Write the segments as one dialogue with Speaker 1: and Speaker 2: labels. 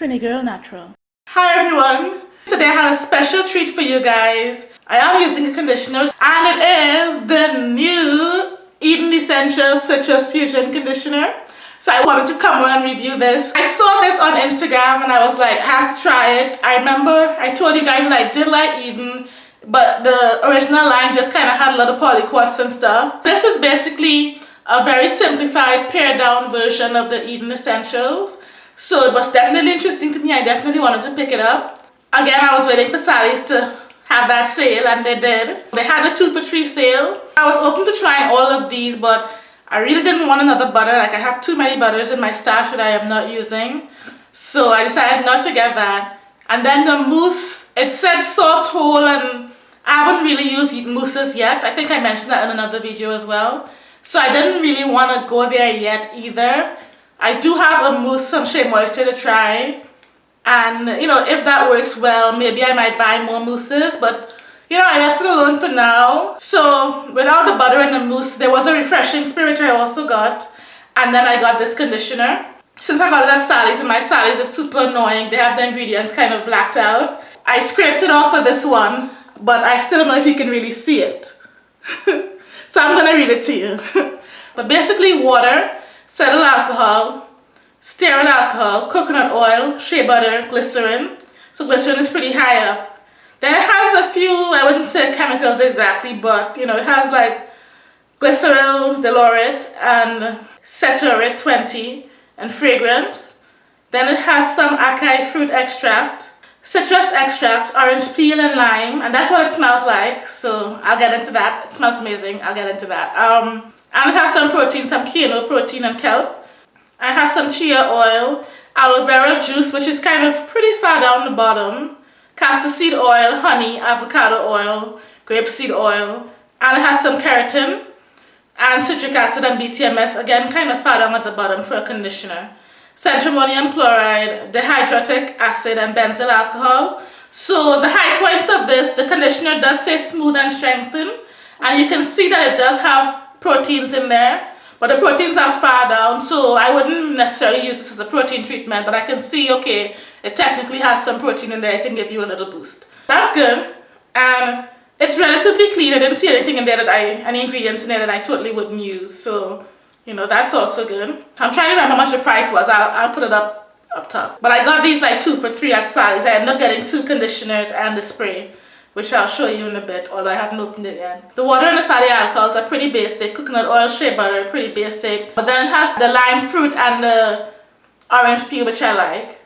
Speaker 1: Trini Girl Natural.
Speaker 2: Hi everyone. Today I have a special treat for you guys. I am using a conditioner and it is the new Eden Essentials Citrus Fusion Conditioner. So I wanted to come on and review this. I saw this on Instagram and I was like, I have to try it. I remember I told you guys that I did like Eden, but the original line just kind of had a lot of polyquats and stuff. This is basically a very simplified pared down version of the Eden Essentials. So it was definitely interesting to me. I definitely wanted to pick it up. Again, I was waiting for Sally's to have that sale and they did. They had a two for three sale. I was open to trying all of these but I really didn't want another butter. Like I have too many butters in my stash that I am not using. So I decided not to get that. And then the mousse, it said soft hold and I haven't really used mousses yet. I think I mentioned that in another video as well. So I didn't really want to go there yet either. I do have a mousse some Shea Moisture to try. And you know if that works well maybe I might buy more mousses but you know I left it alone for now. So without the butter and the mousse there was a refreshing spirit I also got. And then I got this conditioner. Since I got it at Sally's and my Sally's is super annoying they have the ingredients kind of blacked out I scraped it off for this one but I still don't know if you can really see it. So I'm gonna read it to you. But basically water cetyl alcohol stearyl alcohol, coconut oil, shea butter, glycerin. So glycerin is pretty high up. Then it has a few, I wouldn't say chemicals exactly, but you know, it has like glyceryl laurate and ceteareth 20 and fragrance. Then it has some acai fruit extract, citrus extract, orange peel and lime, and that's what it smells like. So I'll get into that. It smells amazing. I'll get into that. Um, and it has some protein, some kale protein and kelp. I have some chia oil, aloe vera juice, which is kind of pretty far down the bottom, castor seed oil, honey, avocado oil, grapeseed oil, and it has some keratin and citric acid and BTMS, again kind of far down at the bottom for a conditioner. cetrimonium chloride, dehydroacetic acid, and benzyl alcohol. So the high points of this, the conditioner does say smooth and strengthen, and you can see that it does have proteins in there but the proteins are far down so I wouldn't necessarily use this as a protein treatment but I can see okay it technically has some protein in there it can give you a little boost. That's good and it's relatively clean I didn't see anything in there that I any ingredients in there that I totally wouldn't use so you know that's also good. I'm trying to remember how much the price was I'll, I'll put it up up top. But I got these like two for three at Sally's I ended up getting two conditioners and the spray which I'll show you in a bit, although I haven't opened it yet. The water and the fatty alcohols are pretty basic. Coconut oil, shea butter, pretty basic. But then it has the lime fruit and the orange peel, which I like.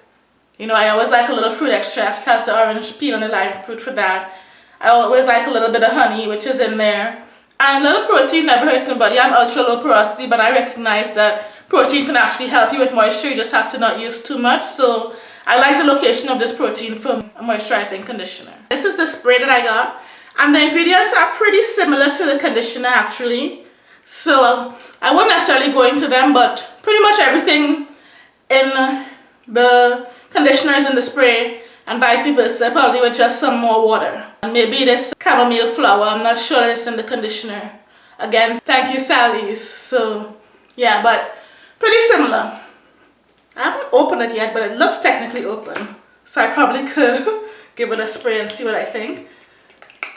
Speaker 2: You know, I always like a little fruit extract. It has the orange peel and the lime fruit for that. I always like a little bit of honey, which is in there. And a little protein never hurt nobody. I'm ultra low porosity, but I recognize that protein can actually help you with moisture. You just have to not use too much. So I like the location of this protein for a moisturizing conditioner. This is the spray that I got and the ingredients are pretty similar to the conditioner actually. So I won't necessarily go into them but pretty much everything in the conditioner is in the spray and vice versa probably with just some more water. And maybe this chamomile flower, I'm not sure it's in the conditioner. Again, thank you Sally's. So yeah, but pretty similar. I haven't opened it yet, but it looks technically open. So I probably could give it a spray and see what I think.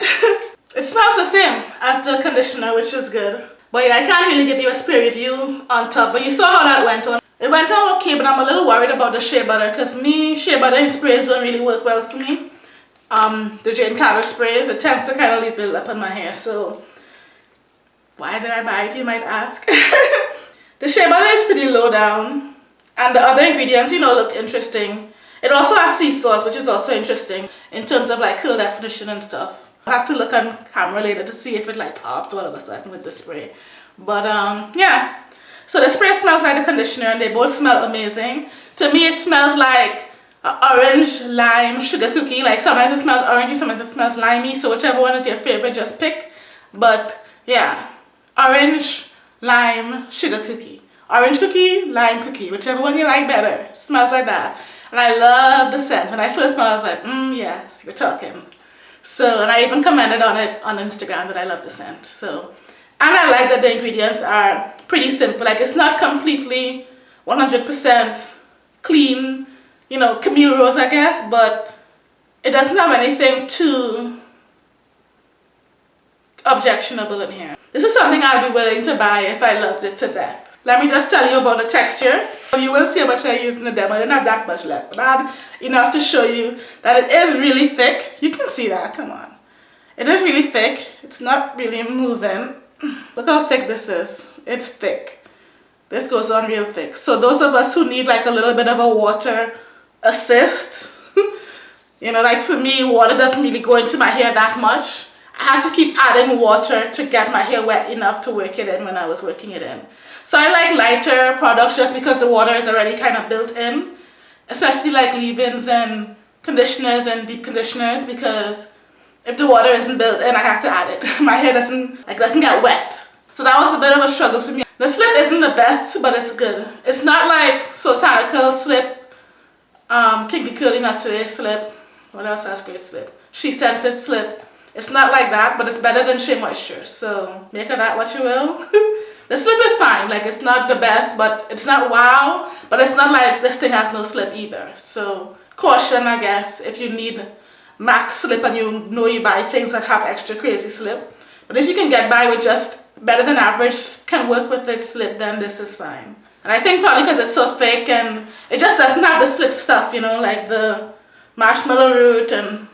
Speaker 2: it smells the same as the conditioner, which is good. But yeah, I can't really give you a spray review on top, but you saw how that went on. It went on okay, but I'm a little worried about the shea butter because me, shea butter and sprays don't really work well for me. Um, the Jane Carter sprays, it tends to kind of leave build up on my hair, so why did I buy it, you might ask. the shea butter is pretty low down and the other ingredients you know look interesting. It also has sea salt which is also interesting in terms of like curl definition and stuff. I'll have to look on camera later to see if it like popped all of a sudden with the spray. But um yeah. So the spray smells like the conditioner and they both smell amazing. To me it smells like orange lime sugar cookie. Like sometimes it smells orangey sometimes it smells limey. So whichever one is your favorite just pick. But yeah. Orange lime sugar cookie orange cookie, lime cookie, whichever one you like better. Smells like that. And I love the scent. When I first smelled it, I was like, mmm, yes, you're talking. So, and I even commented on it on Instagram that I love the scent. So, and I like that the ingredients are pretty simple. Like it's not completely 100% clean you know, Camille Rose, I guess, but it doesn't have anything too objectionable in here. This is something I'd be willing to buy if I loved it to death. Let me just tell you about the texture. You will see how much I used in the demo. I didn't have that much left, but I had enough to show you that it is really thick. You can see that, come on. It is really thick. It's not really moving. Look how thick this is. It's thick. This goes on real thick. So those of us who need like a little bit of a water assist, you know, like for me, water doesn't really go into my hair that much. I had to keep adding water to get my hair wet enough to work it in when I was working it in. So I like lighter products just because the water is already kind of built in, especially like leave-ins and conditioners and deep conditioners because if the water isn't built in, I have to add it. my hair doesn't, like, doesn't get wet. So that was a bit of a struggle for me. The slip isn't the best, but it's good. It's not like Sultana slip, um, Kinky Curly Knot Today slip, what else has great slip? She Scented slip. It's not like that, but it's better than Shea Moisture. So make of that what you will. the slip is fine. Like it's not the best, but it's not wow. But it's not like this thing has no slip either. So caution, I guess, if you need max slip and you know you buy things that have extra crazy slip. But if you can get by with just better than average, can work with this slip, then this is fine. And I think probably because it's so thick and it just doesn't have the slip stuff, you know, like the marshmallow root and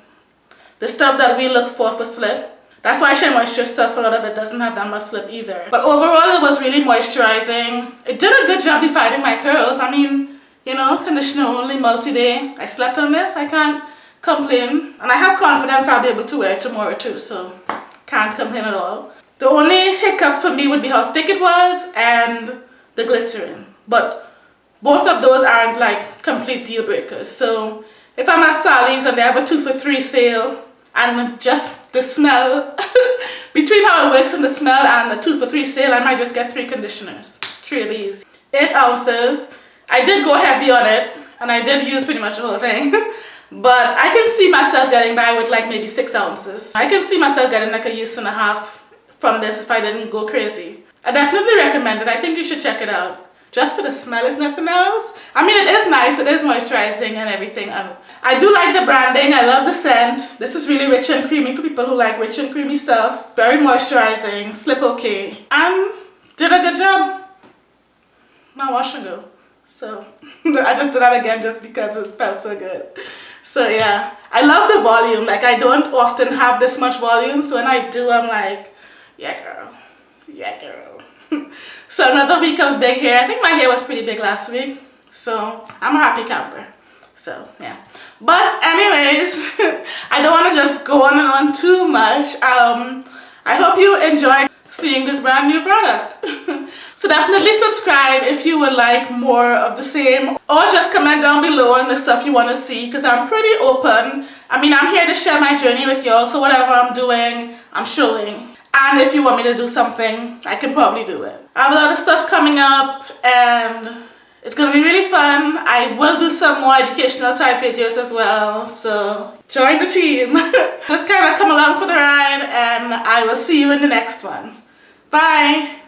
Speaker 2: the stuff that we look for for slip. That's why Shea Moisture stuff, a lot of it doesn't have that much slip either. But overall, it was really moisturizing. It did a good job defining my curls. I mean, you know, conditioner only, multi-day. I slept on this, I can't complain. And I have confidence I'll be able to wear it tomorrow too, so can't complain at all. The only hiccup for me would be how thick it was and the glycerin. But both of those aren't like complete deal breakers. So if I'm at Sally's and they have a two for three sale and just the smell, between how it works and the smell and the two for three sale, I might just get three conditioners, three of these. Eight ounces. I did go heavy on it and I did use pretty much the whole thing. but I can see myself getting by with like maybe six ounces. I can see myself getting like a use and a half from this if I didn't go crazy. I definitely recommend it. I think you should check it out just for the smell if nothing else. I mean, it is nice, it is moisturizing and everything. Um, I do like the branding, I love the scent. This is really rich and creamy for people who like rich and creamy stuff. Very moisturizing, slip okay. And did a good job. Now wash and go. So, I just did that again just because it felt so good. So yeah, I love the volume. Like I don't often have this much volume, so when I do, I'm like, yeah girl, yeah girl. So another week of big hair. I think my hair was pretty big last week. So I'm a happy camper. So yeah. But anyways, I don't want to just go on and on too much. Um, I hope you enjoyed seeing this brand new product. so definitely subscribe if you would like more of the same or just comment down below on the stuff you want to see because I'm pretty open. I mean, I'm here to share my journey with y'all. So whatever I'm doing, I'm showing. And if you want me to do something, I can probably do it. I have a lot of stuff coming up and it's going to be really fun. I will do some more educational type videos as well. So join the team. Just kind of come along for the ride and I will see you in the next one. Bye.